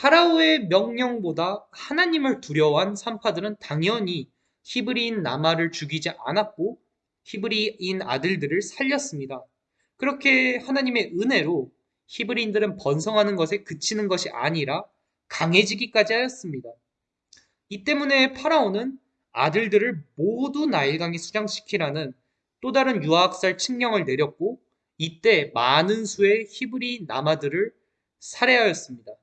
파라오의 명령보다 하나님을 두려워한 산파들은 당연히 히브리인 나마를 죽이지 않았고 히브리인 아들들을 살렸습니다. 그렇게 하나님의 은혜로 히브리인들은 번성하는 것에 그치는 것이 아니라 강해지기까지 하였습니다. 이 때문에 파라오는 아들들을 모두 나일강에 수장시키라는 또 다른 유학살 칙령을 내렸고 이때 많은 수의 히브리 남아들을 살해하였습니다.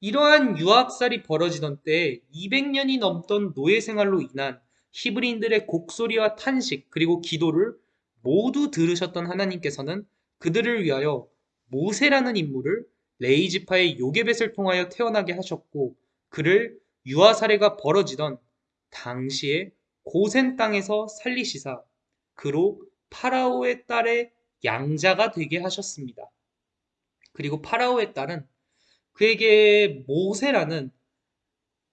이러한 유학살이 벌어지던 때 200년이 넘던 노예 생활로 인한 히브리인들의 곡소리와 탄식 그리고 기도를 모두 들으셨던 하나님께서는 그들을 위하여 모세라는 인물을 레이지파의 요게벳을 통하여 태어나게 하셨고 그를 유아 사례가 벌어지던 당시에 고센 땅에서 살리시사 그로 파라오의 딸의 양자가 되게 하셨습니다. 그리고 파라오의 딸은 그에게 모세라는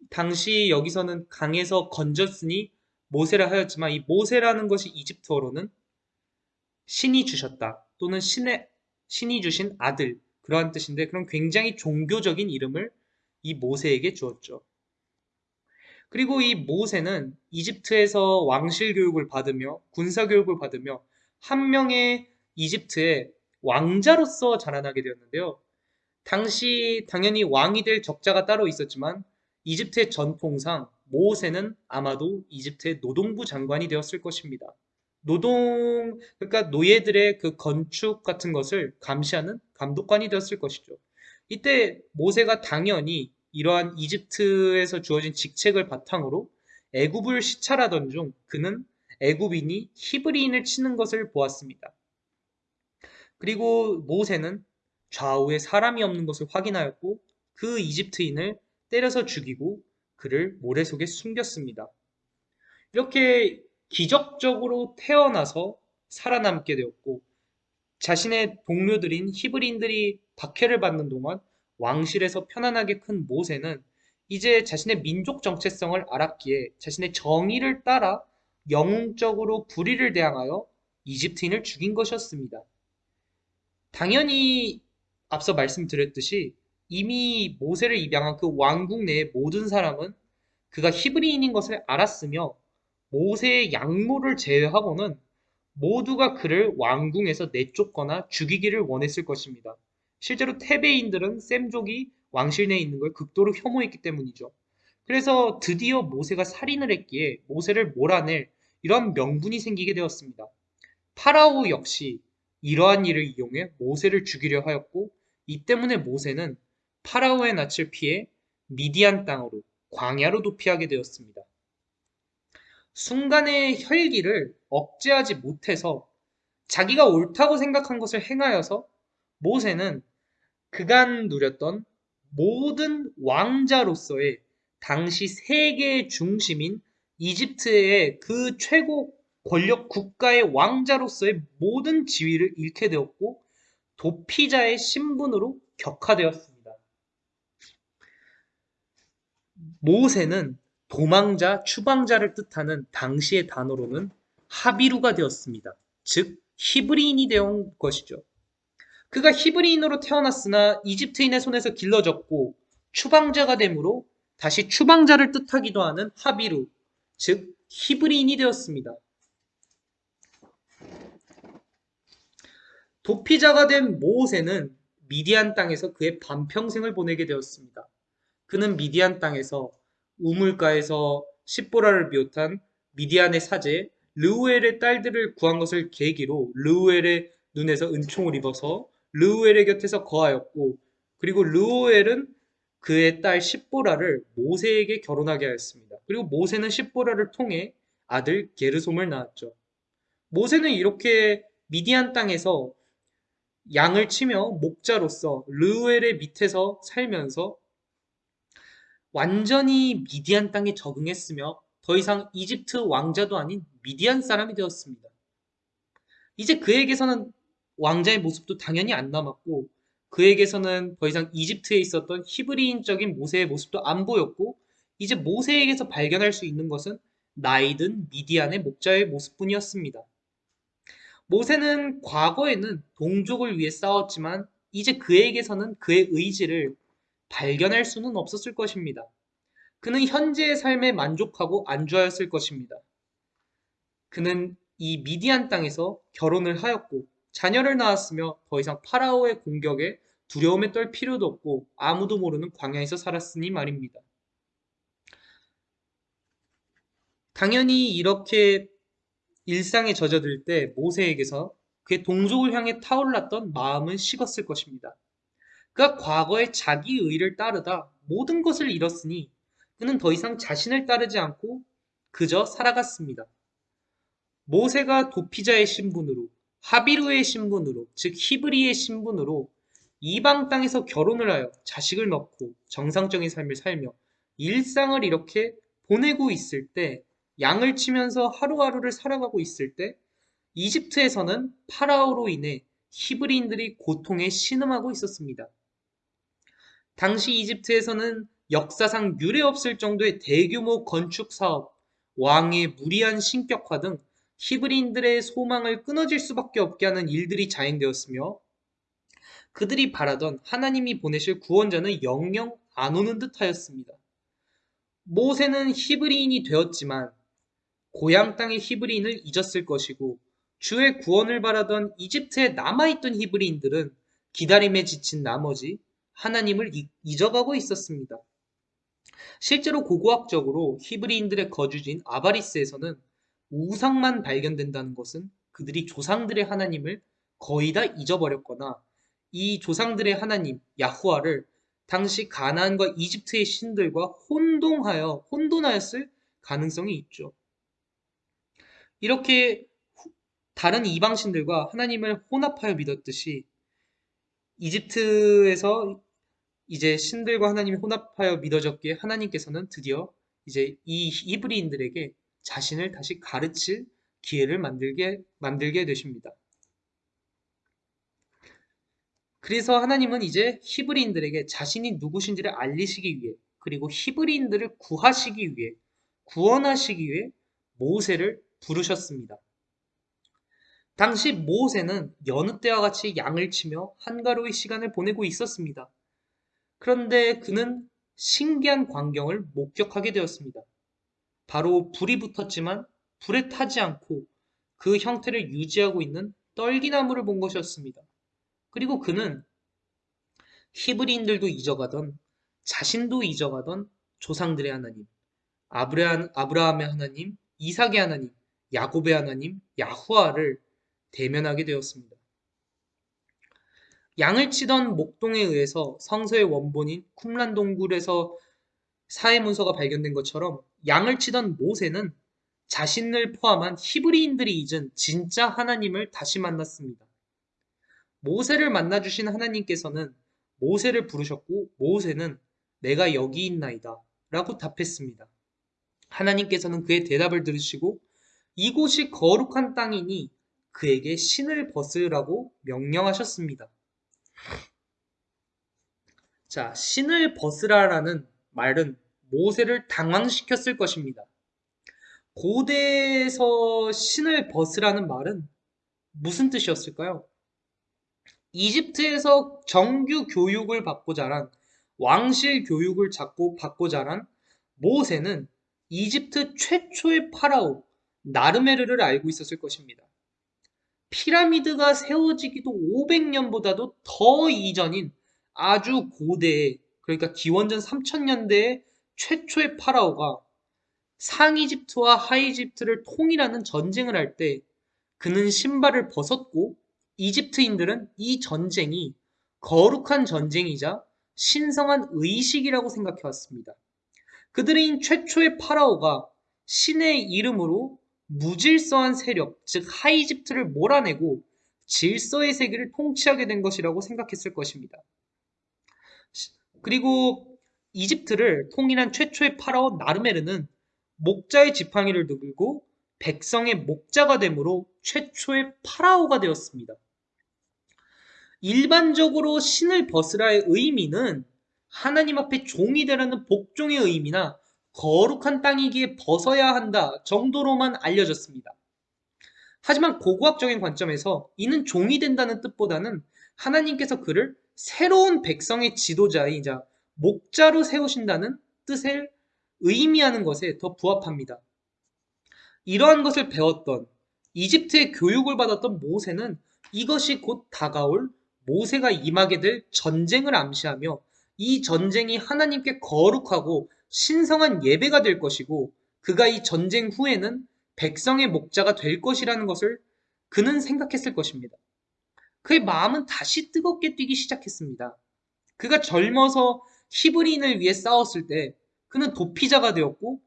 당시 여기서는 강에서 건졌으니 모세라 하였지만 이 모세라는 것이 이집트어로는 신이 주셨다 또는 신의 신이 주신 아들 그러한 뜻인데 그런 굉장히 종교적인 이름을 이 모세에게 주었죠. 그리고 이 모세는 이집트에서 왕실 교육을 받으며 군사 교육을 받으며 한 명의 이집트의 왕자로서 자라나게 되었는데요. 당시 당연히 왕이 될 적자가 따로 있었지만 이집트의 전통상 모세는 아마도 이집트의 노동부 장관이 되었을 것입니다. 노동, 그러니까 노예들의 그 건축 같은 것을 감시하는 감독관이 되었을 것이죠. 이때 모세가 당연히 이러한 이집트에서 주어진 직책을 바탕으로 애굽을 시찰하던 중 그는 애굽인이 히브리인을 치는 것을 보았습니다. 그리고 모세는 좌우에 사람이 없는 것을 확인하였고 그 이집트인을 때려서 죽이고 그를 모래 속에 숨겼습니다. 이렇게 기적적으로 태어나서 살아남게 되었고 자신의 동료들인 히브리인들이 박해를 받는 동안 왕실에서 편안하게 큰 모세는 이제 자신의 민족 정체성을 알았기에 자신의 정의를 따라 영웅적으로 불의를 대항하여 이집트인을 죽인 것이었습니다. 당연히 앞서 말씀드렸듯이 이미 모세를 입양한 그 왕국 내의 모든 사람은 그가 히브리인인 것을 알았으며 모세의 양모를 제외하고는 모두가 그를 왕궁에서 내쫓거나 죽이기를 원했을 것입니다. 실제로 테베인들은 셈족이 왕실 내에 있는 걸 극도로 혐오했기 때문이죠. 그래서 드디어 모세가 살인을 했기에 모세를 몰아낼 이런 명분이 생기게 되었습니다. 파라오 역시 이러한 일을 이용해 모세를 죽이려 하였고 이 때문에 모세는 파라오의 낯을 피해 미디안 땅으로 광야로 도피하게 되었습니다. 순간의 혈기를 억제하지 못해서 자기가 옳다고 생각한 것을 행하여서 모세는 그간 누렸던 모든 왕자로서의 당시 세계의 중심인 이집트의 그 최고 권력 국가의 왕자로서의 모든 지위를 잃게 되었고 도피자의 신분으로 격화되었습니다. 모세는 도망자, 추방자를 뜻하는 당시의 단어로는 하비루가 되었습니다. 즉 히브리인이 되온 것이죠. 그가 히브리인으로 태어났으나 이집트인의 손에서 길러졌고 추방자가 되므로 다시 추방자를 뜻하기도 하는 하비루, 즉 히브리인이 되었습니다. 도피자가 된 모세는 미디안 땅에서 그의 반평생을 보내게 되었습니다. 그는 미디안 땅에서 우물가에서 십보라를 비롯한 미디안의 사제 르우엘의 딸들을 구한 것을 계기로 르우엘의 눈에서 은총을 입어서 르우엘의 곁에서 거하였고 그리고 르우엘은 그의 딸 십보라를 모세에게 결혼하게 하였습니다. 그리고 모세는 십보라를 통해 아들 게르솜을 낳았죠. 모세는 이렇게 미디안 땅에서 양을 치며 목자로서 르우엘의 밑에서 살면서 완전히 미디안 땅에 적응했으며 더 이상 이집트 왕자도 아닌 미디안 사람이 되었습니다. 이제 그에게서는 왕자의 모습도 당연히 안 남았고 그에게서는 더 이상 이집트에 있었던 히브리인적인 모세의 모습도 안 보였고 이제 모세에게서 발견할 수 있는 것은 나이든 미디안의 목자의 모습뿐이었습니다. 모세는 과거에는 동족을 위해 싸웠지만 이제 그에게서는 그의 의지를 발견할 수는 없었을 것입니다. 그는 현재의 삶에 만족하고 안주하였을 것입니다. 그는 이 미디안 땅에서 결혼을 하였고 자녀를 낳았으며 더 이상 파라오의 공격에 두려움에 떨 필요도 없고 아무도 모르는 광야에서 살았으니 말입니다. 당연히 이렇게 일상에 젖어들 때 모세에게서 그의 동족을 향해 타올랐던 마음은 식었을 것입니다. 그가 과거에 자기 의를 따르다 모든 것을 잃었으니 그는 더 이상 자신을 따르지 않고 그저 살아갔습니다. 모세가 도피자의 신분으로 하비루의 신분으로 즉 히브리의 신분으로 이방 땅에서 결혼을 하여 자식을 낳고 정상적인 삶을 살며 일상을 이렇게 보내고 있을 때 양을 치면서 하루하루를 살아가고 있을 때 이집트에서는 파라오로 인해 히브리인들이 고통에 신음하고 있었습니다. 당시 이집트에서는 역사상 유례없을 정도의 대규모 건축 사업, 왕의 무리한 신격화 등 히브리인들의 소망을 끊어질 수밖에 없게 하는 일들이 자행되었으며 그들이 바라던 하나님이 보내실 구원자는 영영 안 오는 듯 하였습니다. 모세는 히브리인이 되었지만 고향 땅의 히브리인을 잊었을 것이고 주의 구원을 바라던 이집트에 남아있던 히브리인들은 기다림에 지친 나머지 하나님을 잊어가고 있었습니다. 실제로 고고학적으로 히브리인들의 거주지인 아바리스에서는 우상만 발견된다는 것은 그들이 조상들의 하나님을 거의 다 잊어버렸거나 이 조상들의 하나님 야후아를 당시 가나안과 이집트의 신들과 혼동하여 혼돈하였을 가능성이 있죠. 이렇게 다른 이방신들과 하나님을 혼합하여 믿었듯이 이집트에서 이제 신들과 하나님이 혼합하여 믿어졌기에 하나님께서는 드디어 이제 이 이브리인들에게 자신을 다시 가르칠 기회를 만들게 만들게 되십니다. 그래서 하나님은 이제 히브리인들에게 자신이 누구신지를 알리시기 위해 그리고 히브리인들을 구하시기 위해 구원하시기 위해 모세를 부르셨습니다. 당시 모세는 여느 때와 같이 양을 치며 한가로이 시간을 보내고 있었습니다. 그런데 그는 신기한 광경을 목격하게 되었습니다. 바로 불이 붙었지만 불에 타지 않고 그 형태를 유지하고 있는 떨기나무를 본 것이었습니다. 그리고 그는 히브리인들도 잊어가던 자신도 잊어가던 조상들의 하나님, 아브라함, 아브라함의 하나님, 이삭의 하나님, 야곱의 하나님, 야후아를 대면하게 되었습니다. 양을 치던 목동에 의해서 성서의 원본인 쿰란 동굴에서 사회 문서가 발견된 것처럼 양을 치던 모세는 자신을 포함한 히브리인들이 잊은 진짜 하나님을 다시 만났습니다. 모세를 만나주신 하나님께서는 모세를 부르셨고 모세는 내가 여기 있나이다 라고 답했습니다. 하나님께서는 그의 대답을 들으시고 이곳이 거룩한 땅이니 그에게 신을 벗으라고 명령하셨습니다. 자, 신을 벗으라라는 말은 모세를 당황시켰을 것입니다. 고대에서 신을 벗으라는 말은 무슨 뜻이었을까요? 이집트에서 정규 교육을 받고 자란 왕실 교육을 받고 자란 모세는 이집트 최초의 파라오 나르메르를 알고 있었을 것입니다. 피라미드가 세워지기도 500년보다도 더 이전인 아주 고대의 그러니까 기원전 3000년대의 최초의 파라오가 상이집트와 하이집트를 통일하는 전쟁을 할 때 그는 신발을 벗었고 이집트인들은 이 전쟁이 거룩한 전쟁이자 신성한 의식이라고 생각해 왔습니다. 그들인 최초의 파라오가 신의 이름으로 무질서한 세력, 즉 하이집트를 몰아내고 질서의 세계를 통치하게 된 것이라고 생각했을 것입니다. 그리고 이집트를 통일한 최초의 파라오 나르메르는 목자의 지팡이를 들고 백성의 목자가 되므로 최초의 파라오가 되었습니다. 일반적으로 신을 벗으라의 의미는 하나님 앞에 종이 되라는 복종의 의미나 거룩한 땅이기에 벗어야 한다 정도로만 알려졌습니다. 하지만 고고학적인 관점에서 이는 종이 된다는 뜻보다는 하나님께서 그를 새로운 백성의 지도자이자 목자로 세우신다는 뜻을 의미하는 것에 더 부합합니다. 이러한 것을 배웠던 이집트의 교육을 받았던 모세는 이것이 곧 다가올 모세가 임하게 될 전쟁을 암시하며 이 전쟁이 하나님께 거룩하고 신성한 예배가 될 것이고 그가 이 전쟁 후에는 백성의 목자가 될 것이라는 것을 그는 생각했을 것입니다. 그의 마음은 다시 뜨겁게 뛰기 시작했습니다. 그가 젊어서 히브리인을 위해 싸웠을 때 그는 도피자가 되었고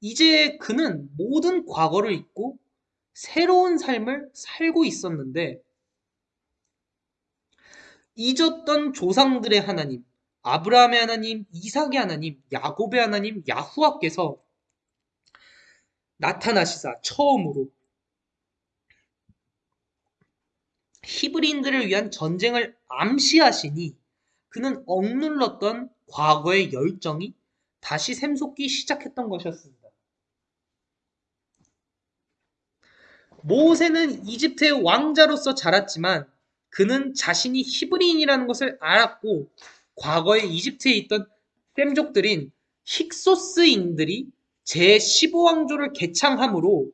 이제 그는 모든 과거를 잊고 새로운 삶을 살고 있었는데 잊었던 조상들의 하나님, 아브라함의 하나님, 이삭의 하나님, 야곱의 하나님, 야후와께서 나타나시사 처음으로 히브리인들을 위한 전쟁을 암시하시니 그는 억눌렀던 과거의 열정이 다시 샘솟기 시작했던 것이었습니다. 모세는 이집트의 왕자로서 자랐지만 그는 자신이 히브리인이라는 것을 알았고 과거에 이집트에 있던 셈족들인 힉소스인들이 제15왕조를 개창함으로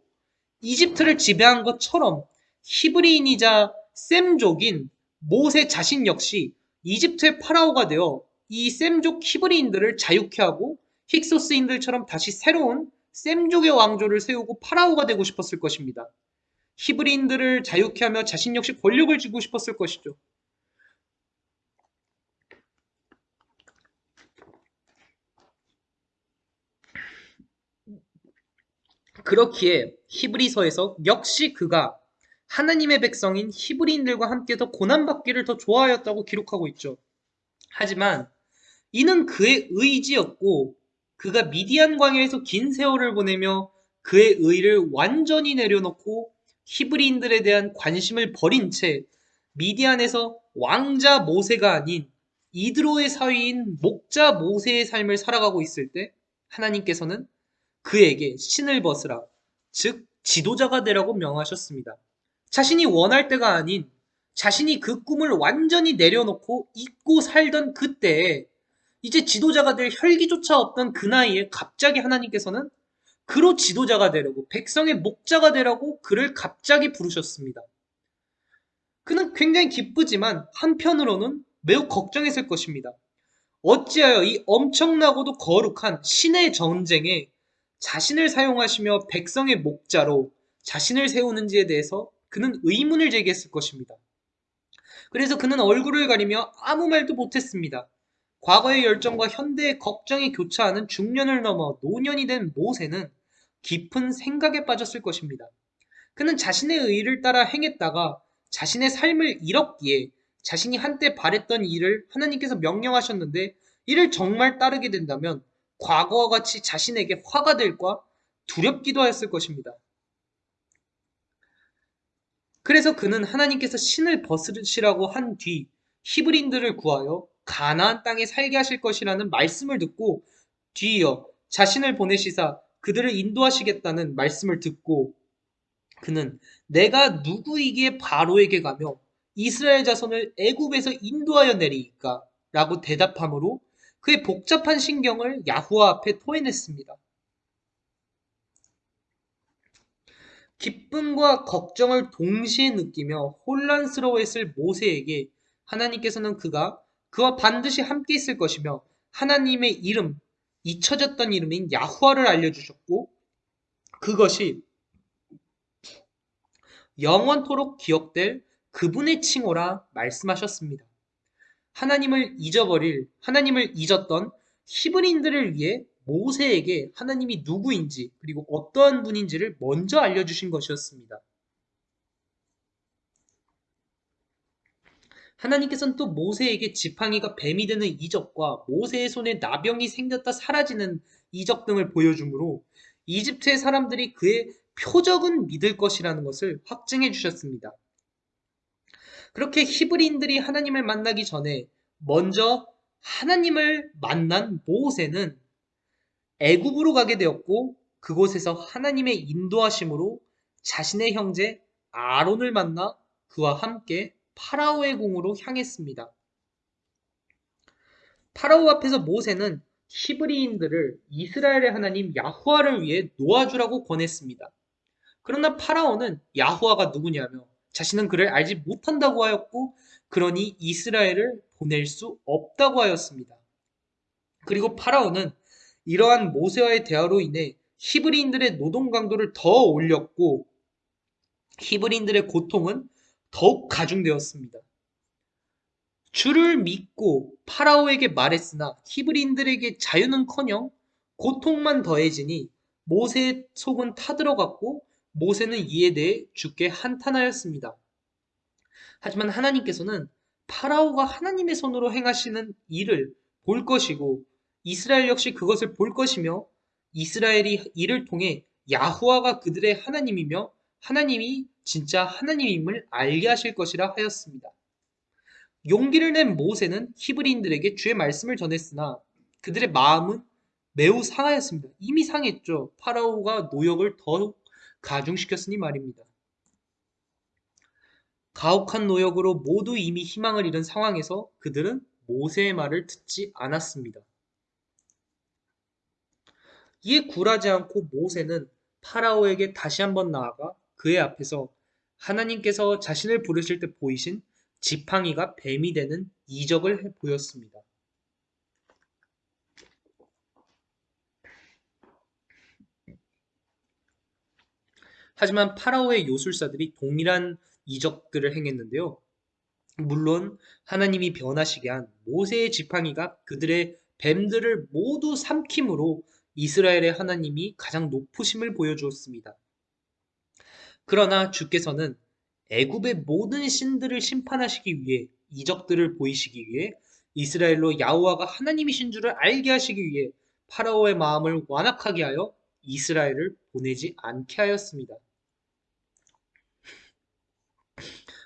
이집트를 지배한 것처럼 히브리인이자 셈족인 모세 자신 역시 이집트의 파라오가 되어 이 셈족 히브리인들을 자유케 하고 힉소스인들처럼 다시 새로운 셈족의 왕조를 세우고 파라오가 되고 싶었을 것입니다. 히브리인들을 자유케 하며 자신 역시 권력을 쥐고 싶었을 것이죠. 그렇기에 히브리서에서 역시 그가 하나님의 백성인 히브리인들과 함께 더 고난받기를 더 좋아하였다고 기록하고 있죠. 하지만 이는 그의 의지였고 그가 미디안 광야에서 긴 세월을 보내며 그의 의를 완전히 내려놓고 히브리인들에 대한 관심을 버린 채 미디안에서 왕자 모세가 아닌 이드로의 사위인 목자 모세의 삶을 살아가고 있을 때 하나님께서는 그에게 신을 벗으라 즉 지도자가 되라고 명하셨습니다. 자신이 원할 때가 아닌 자신이 그 꿈을 완전히 내려놓고 잊고 살던 그때에 이제 지도자가 될 혈기조차 없던 그 나이에 갑자기 하나님께서는 그로 지도자가 되려고 백성의 목자가 되라고 그를 갑자기 부르셨습니다. 그는 굉장히 기쁘지만 한편으로는 매우 걱정했을 것입니다. 어찌하여 이 엄청나고도 거룩한 신의 전쟁에 자신을 사용하시며 백성의 목자로 자신을 세우는지에 대해서 그는 의문을 제기했을 것입니다. 그래서 그는 얼굴을 가리며 아무 말도 못했습니다. 과거의 열정과 현대의 걱정이 교차하는 중년을 넘어 노년이 된 모세는 깊은 생각에 빠졌을 것입니다. 그는 자신의 의를 따라 행했다가 자신의 삶을 잃었기에 자신이 한때 바랬던 일을 하나님께서 명령하셨는데 이를 정말 따르게 된다면 과거와 같이 자신에게 화가 될과 두렵기도 하였을 것입니다. 그래서 그는 하나님께서 신을 벗으시라고 한 뒤 히브린들을 구하여 가나안 땅에 살게 하실 것이라는 말씀을 듣고 뒤이어 자신을 보내시사 그들을 인도하시겠다는 말씀을 듣고 그는 내가 누구이기에 바로에게 가며 이스라엘 자손을 애굽에서 인도하여 내리이까 라고 대답함으로 그의 복잡한 신경을 야후와 앞에 토해냈습니다. 기쁨과 걱정을 동시에 느끼며 혼란스러워했을 모세에게 하나님께서는 그가 그와 반드시 함께 있을 것이며 하나님의 이름, 잊혀졌던 이름인 야후와를 알려주셨고 그것이 영원토록 기억될 그분의 칭호라 말씀하셨습니다. 하나님을 잊어버릴 하나님을 잊었던 히브리인들을 위해 모세에게 하나님이 누구인지 그리고 어떠한 분인지를 먼저 알려주신 것이었습니다. 하나님께서는 또 모세에게 지팡이가 뱀이 되는 이적과 모세의 손에 나병이 생겼다 사라지는 이적 등을 보여주므로 이집트의 사람들이 그의 표적은 믿을 것이라는 것을 확증해 주셨습니다. 그렇게 히브리인들이 하나님을 만나기 전에 먼저 하나님을 만난 모세는 애굽으로 가게 되었고 그곳에서 하나님의 인도하심으로 자신의 형제 아론을 만나 그와 함께 파라오의 궁으로 향했습니다. 파라오 앞에서 모세는 히브리인들을 이스라엘의 하나님 야후와를 위해 놓아주라고 권했습니다. 그러나 파라오는 야후와가 누구냐며 자신은 그를 알지 못한다고 하였고 그러니 이스라엘을 보낼 수 없다고 하였습니다. 그리고 파라오는 이러한 모세와의 대화로 인해 히브리인들의 노동 강도를 더 올렸고 히브리인들의 고통은 더욱 가중되었습니다. 주를 믿고 파라오에게 말했으나 히브리인들에게 자유는커녕 고통만 더해지니 모세의 속은 타들어갔고 모세는 이에 대해 주께 한탄하였습니다. 하지만 하나님께서는 파라오가 하나님의 손으로 행하시는 일을 볼 것이고 이스라엘 역시 그것을 볼 것이며 이스라엘이 이를 통해 야후와가 그들의 하나님이며 하나님이 진짜 하나님임을 알게 하실 것이라 하였습니다. 용기를 낸 모세는 히브리인들에게 주의 말씀을 전했으나 그들의 마음은 매우 상하였습니다. 이미 상했죠. 파라오가 노역을 더욱 가중시켰으니 말입니다. 가혹한 노역으로 모두 이미 희망을 잃은 상황에서 그들은 모세의 말을 듣지 않았습니다. 이에 굴하지 않고 모세는 파라오에게 다시 한번 나아가 그의 앞에서 하나님께서 자신을 부르실 때 보이신 지팡이가 뱀이 되는 이적을 보였습니다. 하지만 파라오의 요술사들이 동일한 이적들을 행했는데요. 물론 하나님이 변하시게 한 모세의 지팡이가 그들의 뱀들을 모두 삼킴으로 이스라엘의 하나님이 가장 높으심을 보여주었습니다. 그러나 주께서는 애굽의 모든 신들을 심판하시기 위해 이적들을 보이시기 위해 이스라엘로 야호와가 하나님이신 줄을 알게 하시기 위해 파라오의 마음을 완악하게 하여 이스라엘을 보내지 않게 하였습니다.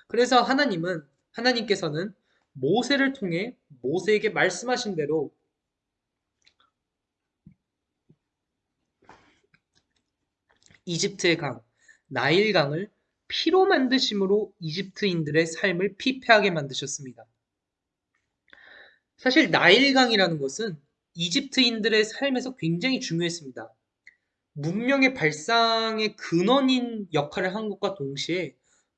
그래서 하나님은 하나님께서는 모세를 통해 모세에게 말씀하신 대로 이집트의 강, 나일강을 피로 만드심으로 이집트인들의 삶을 피폐하게 만드셨습니다. 사실 나일강이라는 것은 이집트인들의 삶에서 굉장히 중요했습니다. 문명의 발상의 근원인 역할을 한 것과 동시에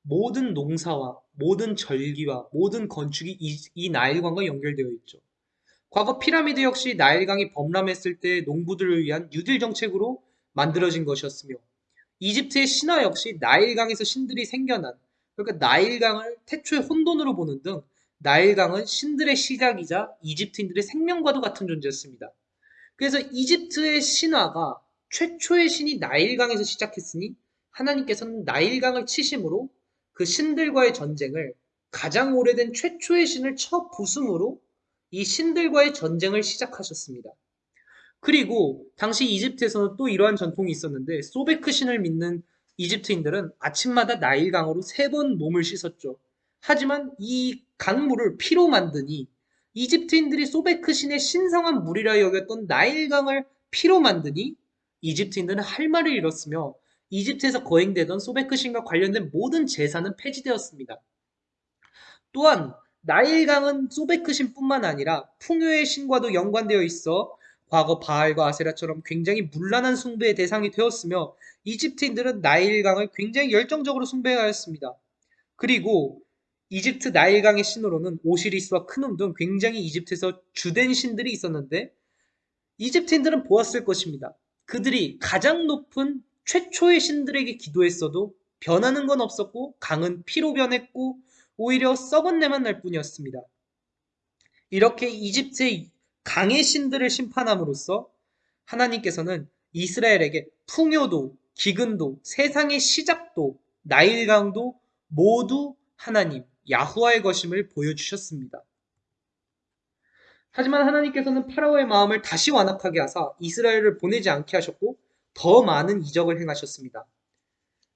모든 농사와 모든 절기와 모든 건축이 이, 이 나일강과 연결되어 있죠. 과거 피라미드 역시 나일강이 범람했을 때 농부들을 위한 뉴딜 정책으로 만들어진 것이었으며 이집트의 신화 역시 나일강에서 신들이 생겨난 그러니까 나일강을 태초의 혼돈으로 보는 등 나일강은 신들의 시작이자 이집트인들의 생명과도 같은 존재였습니다. 그래서 이집트의 신화가 최초의 신이 나일강에서 시작했으니 하나님께서는 나일강을 치심으로 그 신들과의 전쟁을 가장 오래된 최초의 신을 첫 부숨으로 이 신들과의 전쟁을 시작하셨습니다. 그리고 당시 이집트에서는 또 이러한 전통이 있었는데 소베크 신을 믿는 이집트인들은 아침마다 나일강으로 세 번 몸을 씻었죠. 하지만 이 강물을 피로 만드니 이집트인들이 소베크 신의 신성한 물이라 여겼던 나일강을 피로 만드니 이집트인들은 할 말을 잃었으며 이집트에서 거행되던 소베크 신과 관련된 모든 제사는 폐지되었습니다. 또한 나일강은 소베크 신뿐만 아니라 풍요의 신과도 연관되어 있어 과거 바알과 아세라처럼 굉장히 문란한 숭배의 대상이 되었으며 이집트인들은 나일강을 굉장히 열정적으로 숭배하였습니다. 그리고 이집트 나일강의 신으로는 오시리스와 크눔 등 굉장히 이집트에서 주된 신들이 있었는데 이집트인들은 보았을 것입니다. 그들이 가장 높은 최초의 신들에게 기도했어도 변하는 건 없었고 강은 피로 변했고 오히려 썩은 내만 날 뿐이었습니다. 이렇게 이집트의 강의 신들을 심판함으로써 하나님께서는 이스라엘에게 풍요도 기근도 세상의 시작도 나일강도 모두 하나님 야후와의 것임을 보여주셨습니다. 하지만 하나님께서는 파라오의 마음을 다시 완악하게 하사 이스라엘을 보내지 않게 하셨고 더 많은 이적을 행하셨습니다.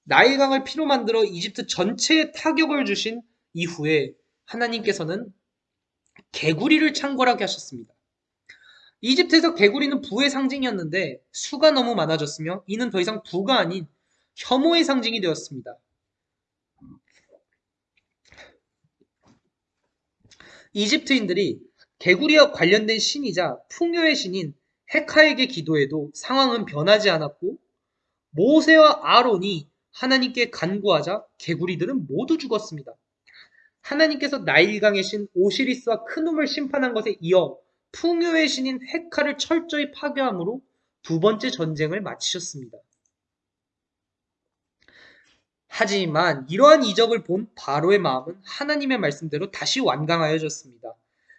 나일강을 피로 만들어 이집트 전체에 타격을 주신 이후에 하나님께서는 개구리를 창궐하게 하셨습니다. 이집트에서 개구리는 부의 상징이었는데 수가 너무 많아졌으며 이는 더 이상 부가 아닌 혐오의 상징이 되었습니다. 이집트인들이 개구리와 관련된 신이자 풍요의 신인 헤카에게 기도해도 상황은 변하지 않았고 모세와 아론이 하나님께 간구하자 개구리들은 모두 죽었습니다. 하나님께서 나일강의 신 오시리스와 크눔을 심판한 것에 이어 풍요의 신인 헤카를 철저히 파괴함으로 두 번째 전쟁을 마치셨습니다. 하지만 이러한 이적을 본 바로의 마음은 하나님의 말씀대로 다시 완강하여졌습니다.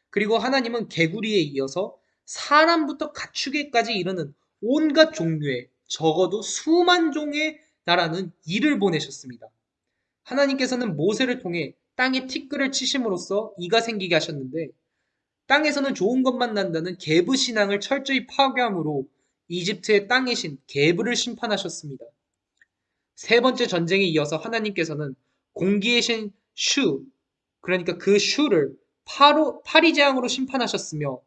그리고 하나님은 개구리에 이어서 사람부터 가축에까지 이르는 온갖 종류의 적어도 수만 종의 나라는 이를 보내셨습니다. 하나님께서는 모세를 통해 땅에 티끌을 치심으로써 이가 생기게 하셨는데 땅에서는 좋은 것만 난다는 게브 신앙을 철저히 파괴함으로 이집트의 땅의 신 게브를 심판하셨습니다. 세 번째 전쟁에 이어서 하나님께서는 공기의 신 슈, 그러니까 그 슈를 파로, 파리 재앙으로 심판하셨으며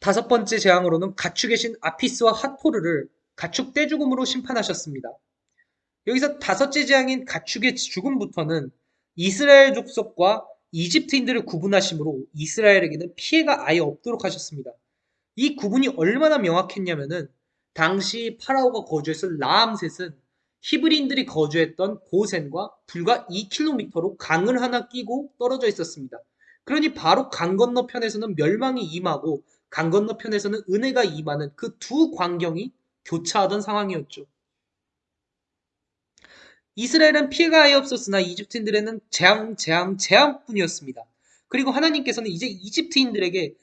다섯 번째 재앙으로는 가축의 신 아피스와 핫포르를 가축 떼죽음으로 심판하셨습니다. 여기서 다섯째 재앙인 가축의 죽음부터는 이스라엘 족속과 이집트인들을 구분하심으로 이스라엘에게는 피해가 아예 없도록 하셨습니다. 이 구분이 얼마나 명확했냐면은 당시 파라오가 거주했을 라암셋은 히브리인들이 거주했던 고센과 불과 2km로 강을 하나 끼고 떨어져 있었습니다. 그러니 바로 강 건너편에서는 멸망이 임하고 강 건너편에서는 은혜가 임하는 그 두 광경이 교차하던 상황이었죠. 이스라엘은 피해가 아예 없었으나 이집트인들에는 재앙, 재앙, 재앙뿐이었습니다. 그리고 하나님께서는 이제 이집트인들에게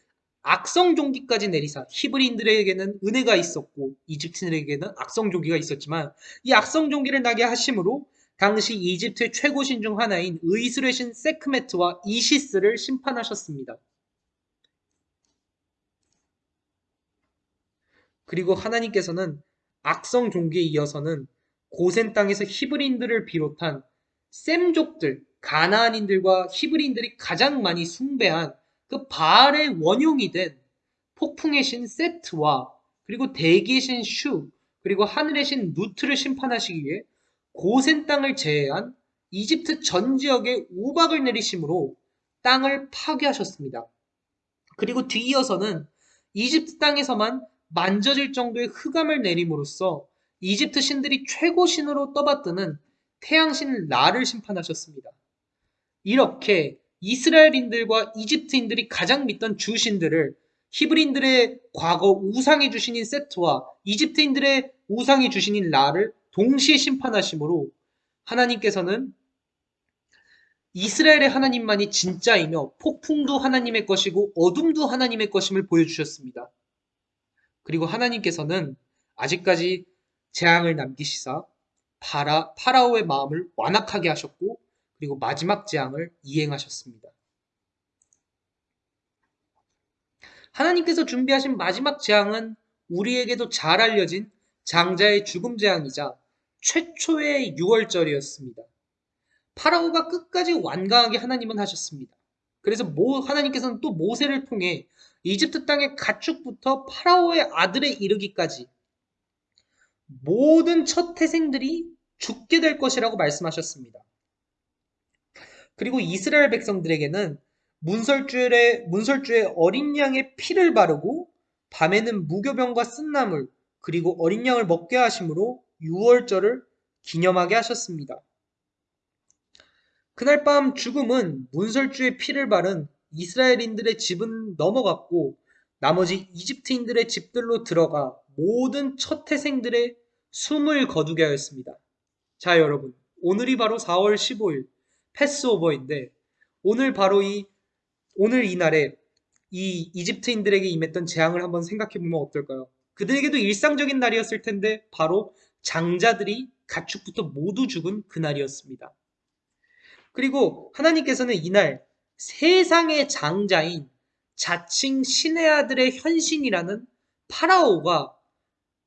악성 종기까지 내리사 히브리인들에게는 은혜가 있었고 이집트인들에게는 악성 종기가 있었지만 이 악성 종기를 나게 하심으로 당시 이집트의 최고 신 중 하나인 의술의 신 세크메트와 이시스를 심판하셨습니다. 그리고 하나님께서는 악성 종기에 이어서는 고센 땅에서 히브리인들을 비롯한 셈족들, 가나안인들과 히브리인들이 가장 많이 숭배한 그 바알의 원흉이 된 폭풍의 신 세트와 그리고 대기의 신 슈, 그리고 하늘의 신 누트를 심판하시기 위해 고센 땅을 제외한 이집트 전 지역에 우박을 내리심으로 땅을 파괴하셨습니다. 그리고 뒤이어서는 이집트 땅에서만 만져질 정도의 흑암을 내림으로써 이집트 신들이 최고 신으로 떠받드는 태양신 라를 심판하셨습니다. 이렇게 이스라엘인들과 이집트인들이 가장 믿던 주신들을 히브리인들의 과거 우상의 주신인 세트와 이집트인들의 우상의 주신인 라를 동시에 심판하심으로 하나님께서는 이스라엘의 하나님만이 진짜이며 폭풍도 하나님의 것이고 어둠도 하나님의 것임을 보여주셨습니다. 그리고 하나님께서는 아직까지 재앙을 남기시사 파라, 파라오의 마음을 완악하게 하셨고 그리고 마지막 재앙을 이행하셨습니다. 하나님께서 준비하신 마지막 재앙은 우리에게도 잘 알려진 장자의 죽음 재앙이자 최초의 6월절이었습니다. 파라오가 끝까지 완강하게 하나님은 하셨습니다. 그래서 모, 하나님께서는 또 모세를 통해 이집트 땅의 가축부터 파라오의 아들에 이르기까지 모든 첫 태생들이 죽게 될 것이라고 말씀하셨습니다. 그리고 이스라엘 백성들에게는 문설주에, 문설주에 어린 양의 피를 바르고 밤에는 무교병과 쓴나물 그리고 어린 양을 먹게 하심으로 6월절을 기념하게 하셨습니다. 그날 밤 죽음은 문설주의 피를 바른 이스라엘인들의 집은 넘어갔고 나머지 이집트인들의 집들로 들어가 모든 첫 태생들의 숨을 거두게 하였습니다. 자 여러분 오늘이 바로 4월 15일 패스오버인데 오늘 바로 이 오늘 이날에 이 이집트인들에게 임했던 재앙을 한번 생각해 보면 어떨까요? 그들에게도 일상적인 날이었을 텐데 바로 장자들이 가축부터 모두 죽은 그날이었습니다. 그리고 하나님께서는 이날 세상의 장자인 자칭 신의 아들의 현신이라는 파라오가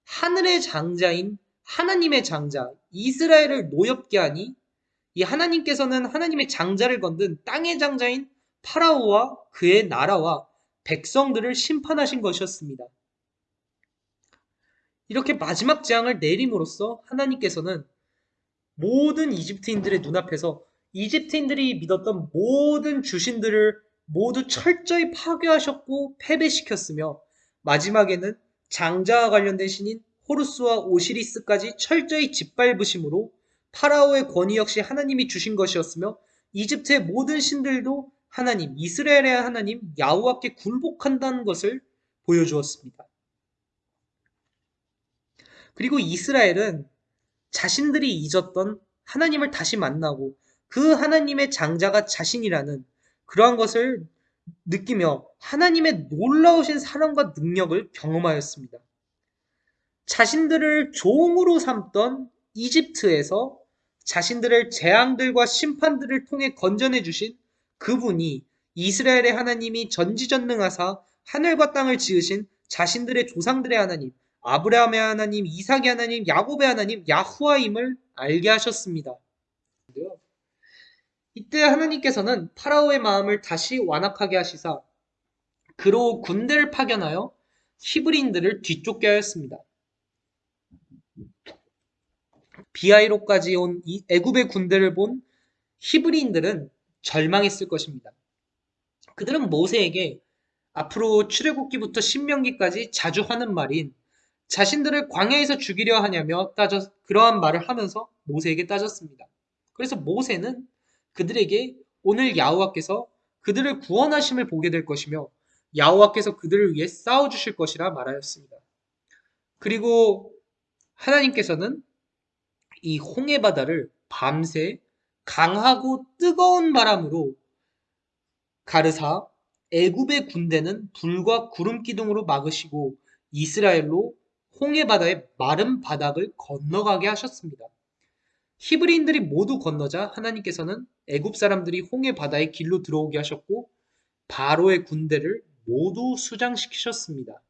하늘의 장자인 하나님의 장자 이스라엘을 노엽게 하니 이 하나님께서는 하나님의 장자를 건든 땅의 장자인 파라오와 그의 나라와 백성들을 심판하신 것이었습니다. 이렇게 마지막 재앙을 내림으로써 하나님께서는 모든 이집트인들의 눈앞에서 이집트인들이 믿었던 모든 주신들을 모두 철저히 파괴하셨고 패배시켰으며 마지막에는 장자와 관련된 신인 호루스와 오시리스까지 철저히 짓밟으심으로 파라오의 권위 역시 하나님이 주신 것이었으며 이집트의 모든 신들도 하나님, 이스라엘의 하나님 야후와께 굴복한다는 것을 보여주었습니다. 그리고 이스라엘은 자신들이 잊었던 하나님을 다시 만나고 그 하나님의 장자가 자신이라는 그러한 것을 느끼며 하나님의 놀라우신 사랑과 능력을 경험하였습니다. 자신들을 종으로 삼던 이집트에서 자신들을 재앙들과 심판들을 통해 건져내 주신 그분이 이스라엘의 하나님이 전지전능하사 하늘과 땅을 지으신 자신들의 조상들의 하나님, 아브라함의 하나님, 이삭의 하나님, 야곱의 하나님, 야후와임을 알게 하셨습니다. 이때 하나님께서는 파라오의 마음을 다시 완악하게 하시사 그로 군대를 파견하여 히브리인들을 뒤쫓게 하였습니다. 비하이로까지 온 애굽의 군대를 본 히브리인들은 절망했을 것입니다. 그들은 모세에게 앞으로 출애굽기부터 신명기까지 자주 하는 말인 자신들을 광야에서 죽이려 하냐며 따져 그러한 말을 하면서 모세에게 따졌습니다. 그래서 모세는 그들에게 오늘 야후와께서 그들을 구원하심을 보게 될 것이며 야후와께서 그들을 위해 싸워 주실 것이라 말하였습니다. 그리고 하나님께서는 이 홍해 바다를 밤새 강하고 뜨거운 바람으로 가르사 애굽의 군대는 불과 구름 기둥으로 막으시고 이스라엘로 홍해 바다의 마른 바닥을 건너가게 하셨습니다. 히브리인들이 모두 건너자 하나님께서는 애굽 사람들이 홍해 바다의 길로 들어오게 하셨고 바로의 군대를 모두 수장시키셨습니다.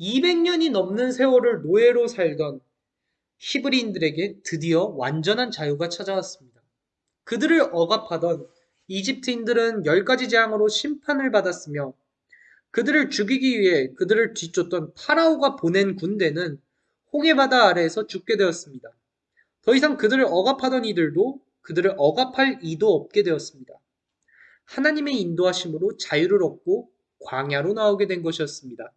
200년이 넘는 세월을 노예로 살던 히브리인들에게 드디어 완전한 자유가 찾아왔습니다. 그들을 억압하던 이집트인들은 10가지 재앙으로 심판을 받았으며 그들을 죽이기 위해 그들을 뒤쫓던 파라오가 보낸 군대는 홍해바다 아래에서 죽게 되었습니다. 더 이상 그들을 억압하던 이들도 그들을 억압할 이도 없게 되었습니다. 하나님의 인도하심으로 자유를 얻고 광야로 나오게 된 것이었습니다.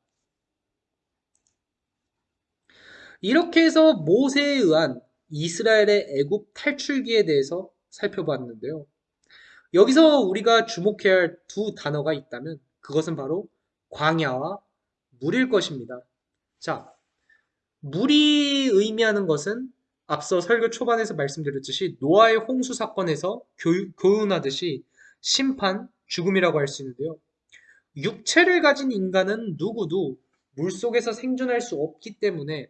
이렇게 해서 모세에 의한 이스라엘의 애굽 탈출기에 대해서 살펴봤는데요. 여기서 우리가 주목해야 할 두 단어가 있다면 그것은 바로 광야와 물일 것입니다. 자, 물이 의미하는 것은 앞서 설교 초반에서 말씀드렸듯이 노아의 홍수 사건에서 교훈하듯이 심판, 죽음이라고 할 수 있는데요. 육체를 가진 인간은 누구도 물 속에서 생존할 수 없기 때문에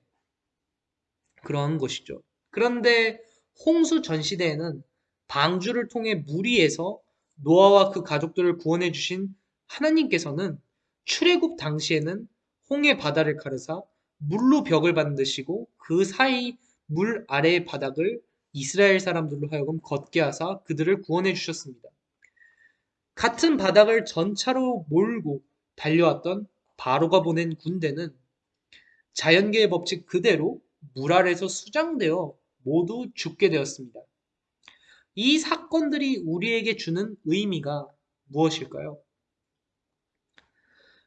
그런 것이죠. 그런데 홍수 전 시대에는 방주를 통해 무리에서 노아와 그 가족들을 구원해 주신 하나님께서는 출애굽 당시에는 홍해 바다를 가르사 물로 벽을 만드시고 그 사이 물 아래의 바닥을 이스라엘 사람들로 하여금 걷게 하사 그들을 구원해 주셨습니다. 같은 바닥을 전차로 몰고 달려왔던 바로가 보낸 군대는 자연계의 법칙 그대로 물 아래서 수장되어 모두 죽게 되었습니다. 이 사건들이 우리에게 주는 의미가 무엇일까요?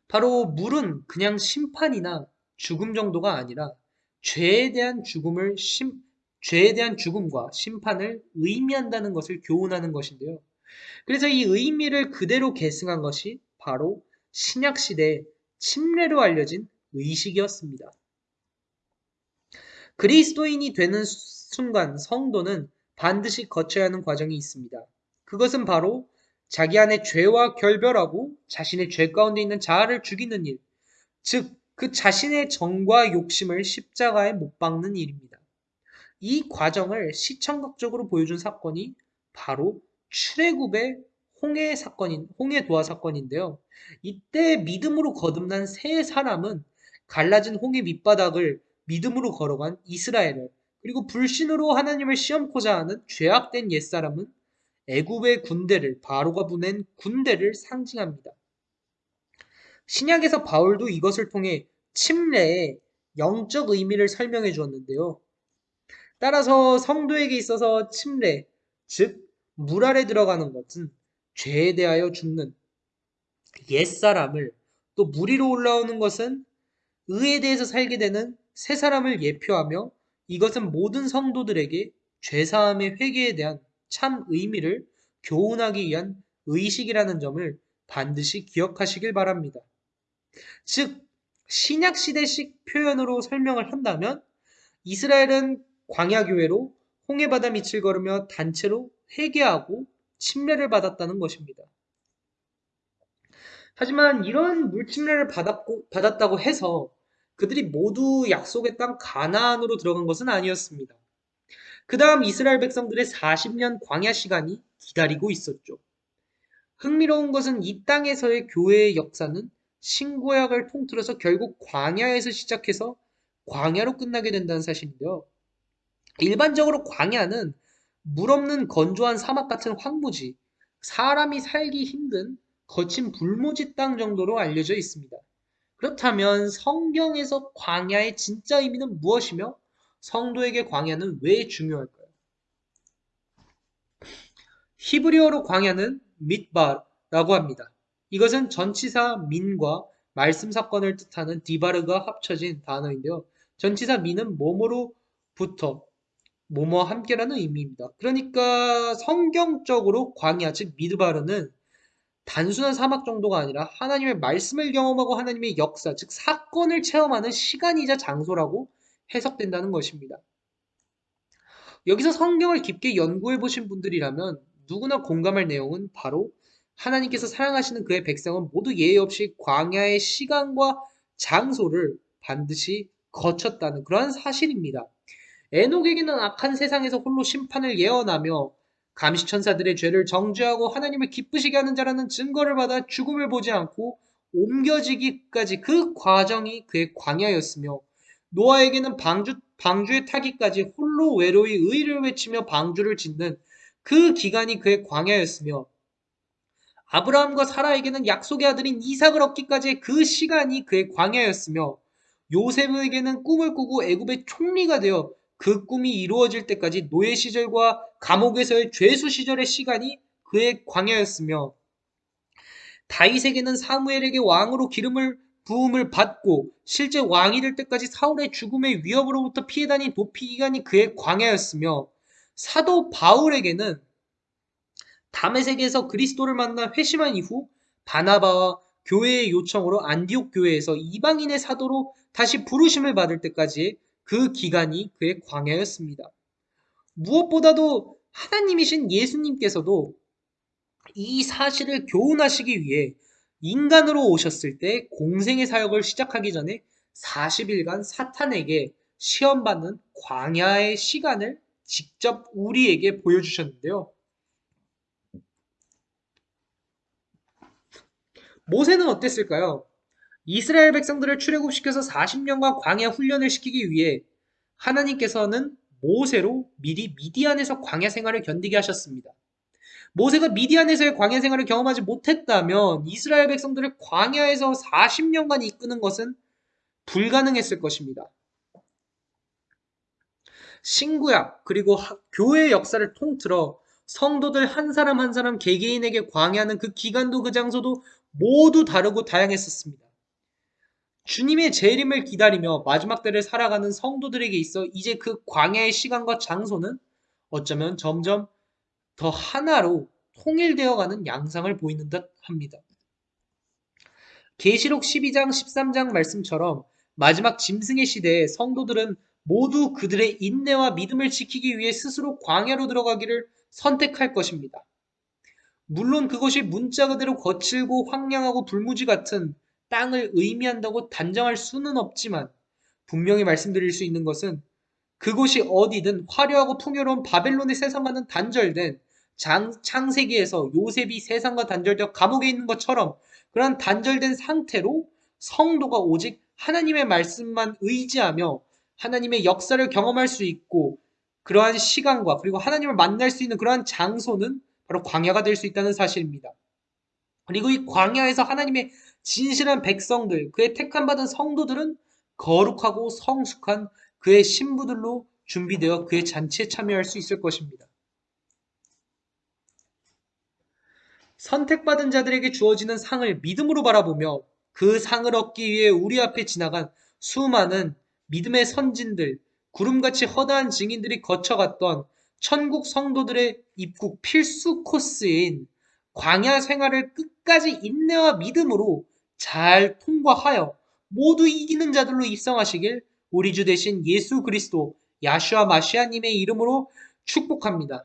바로 물은 그냥 심판이나 죽음 정도가 아니라 죄에 대한 죽음을 심, 죄에 대한 죽음과 심판을 의미한다는 것을 교훈하는 것인데요. 그래서 이 의미를 그대로 계승한 것이 바로 신약 시대의 침례로 알려진 의식이었습니다. 그리스도인이 되는 순간 성도는 반드시 거쳐야 하는 과정이 있습니다. 그것은 바로 자기 안에 죄와 결별하고 자신의 죄 가운데 있는 자아를 죽이는 일, 즉, 그 자신의 정과 욕심을 십자가에 못 박는 일입니다. 이 과정을 시청각적으로 보여준 사건이 바로 출애굽의 홍해 사건인 홍해 도화 사건인데요. 이때 믿음으로 거듭난 세 사람은 갈라진 홍해 밑바닥을 믿음으로 걸어간 이스라엘을 그리고 불신으로 하나님을 시험코자 하는 죄악된 옛사람은 애굽의 군대를 바로가 보낸 군대를 상징합니다. 신약에서 바울도 이것을 통해 침례의 영적 의미를 설명해 주었는데요. 따라서 성도에게 있어서 침례, 즉 물 아래 들어가는 것은 죄에 대하여 죽는 옛사람을 또물 위로 올라오는 것은 의에 대해서 살게 되는 새 사람을 예표하며 이것은 모든 성도들에게 죄사함의 회개에 대한 참 의미를 교훈하기 위한 의식이라는 점을 반드시 기억하시길 바랍니다. 즉, 신약 시대식 표현으로 설명을 한다면 이스라엘은 광야 교회로 홍해 바다 밑을 걸으며 단체로 회개하고 침례를 받았다는 것입니다. 하지만 이런 물침례를 받았고, 받았다고 해서 그들이 모두 약속의 땅 가나안으로 들어간 것은 아니었습니다. 그 다음 이스라엘 백성들의 40년 광야 시간이 기다리고 있었죠. 흥미로운 것은 이 땅에서의 교회의 역사는 신구약을 통틀어서 결국 광야에서 시작해서 광야로 끝나게 된다는 사실인데요. 일반적으로 광야는 물 없는 건조한 사막 같은 황무지, 사람이 살기 힘든 거친 불모지 땅 정도로 알려져 있습니다. 그렇다면 성경에서 광야의 진짜 의미는 무엇이며 성도에게 광야는 왜 중요할까요? 히브리어로 광야는 밑바라고 합니다. 이것은 전치사 민과 말씀 사건을 뜻하는 디바르가 합쳐진 단어인데요. 전치사 민은 뭐뭐로부터 뭐뭐 함께라는 의미입니다. 그러니까 성경적으로 광야 즉 미드바르는 단순한 사막 정도가 아니라 하나님의 말씀을 경험하고 하나님의 역사 즉 사건을 체험하는 시간이자 장소라고 해석된다는 것입니다. 여기서 성경을 깊게 연구해 보신 분들이라면 누구나 공감할 내용은 바로 하나님께서 사랑하시는 그의 백성은 모두 예의 없이 광야의 시간과 장소를 반드시 거쳤다는 그러한 사실입니다. 에녹에게는 악한 세상에서 홀로 심판을 예언하며 감시천사들의 죄를 정죄하고 하나님을 기쁘시게 하는 자라는 증거를 받아 죽음을 보지 않고 옮겨지기까지 그 과정이 그의 광야였으며 노아에게는 방주, 방주에 타기까지 홀로 외로이 의를 외치며 방주를 짓는 그 기간이 그의 광야였으며 아브라함과 사라에게는 약속의 아들인 이삭을 얻기까지의 그 시간이 그의 광야였으며 요셉에게는 꿈을 꾸고 애굽의 총리가 되어 그 꿈이 이루어질 때까지 노예 시절과 감옥에서의 죄수 시절의 시간이 그의 광야였으며 다윗에게는 사무엘에게 왕으로 기름을 부음을 받고 실제 왕이 될 때까지 사울의 죽음의 위협으로부터 피해 다닌 도피 기간이 그의 광야였으며 사도 바울에게는 담에색에서 그리스도를 만나 회심한 이후 바나바와 교회의 요청으로 안디옥 교회에서 이방인의 사도로 다시 부르심을 받을 때까지 그 기간이 그의 광야였습니다. 무엇보다도 하나님이신 예수님께서도 이 사실을 교훈하시기 위해 인간으로 오셨을 때 공생의 사역을 시작하기 전에 40일간 사탄에게 시험받는 광야의 시간을 직접 우리에게 보여주셨는데요. 모세는 어땠을까요? 이스라엘 백성들을 출애굽시켜서 40년간 광야 훈련을 시키기 위해 하나님께서는 모세로 미리 미디안에서 광야 생활을 견디게 하셨습니다. 모세가 미디안에서의 광야 생활을 경험하지 못했다면 이스라엘 백성들을 광야에서 40년간 이끄는 것은 불가능했을 것입니다. 신구약 그리고 교회 역사를 통틀어 성도들 한 사람 한 사람 개개인에게 광야는 그 기간도 그 장소도 모두 다르고 다양했었습니다. 주님의 재림을 기다리며 마지막 때를 살아가는 성도들에게 있어 이제 그 광야의 시간과 장소는 어쩌면 점점 더 하나로 통일되어가는 양상을 보이는 듯 합니다. 계시록 12장 13장 말씀처럼 마지막 짐승의 시대에 성도들은 모두 그들의 인내와 믿음을 지키기 위해 스스로 광야로 들어가기를 선택할 것입니다. 물론 그것이 문자 그대로 거칠고 황량하고 불무지 같은 땅을 의미한다고 단정할 수는 없지만 분명히 말씀드릴 수 있는 것은 그곳이 어디든 화려하고 풍요로운 바벨론의 세상과는 단절된 장, 창세기에서 요셉이 세상과 단절되어 감옥에 있는 것처럼 그런 단절된 상태로 성도가 오직 하나님의 말씀만 의지하며 하나님의 역사를 경험할 수 있고 그러한 시간과 그리고 하나님을 만날 수 있는 그러한 장소는 바로 광야가 될 수 있다는 사실입니다. 그리고 이 광야에서 하나님의 진실한 백성들, 그의 택함 받은 성도들은 거룩하고 성숙한 그의 신부들로 준비되어 그의 잔치에 참여할 수 있을 것입니다. 선택받은 자들에게 주어지는 상을 믿음으로 바라보며 그 상을 얻기 위해 우리 앞에 지나간 수많은 믿음의 선진들, 구름같이 허다한 증인들이 거쳐갔던 천국 성도들의 입국 필수 코스인 광야 생활을 끝까지 인내와 믿음으로 잘 통과하여 모두 이기는 자들로 입성하시길 우리 주 대신 예수 그리스도 야슈아 마시아님의 이름으로 축복합니다.